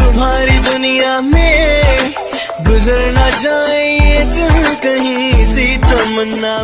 तुम्हारी दुनिया में गुजर ना जाए दिल कहीं सी तमन्ना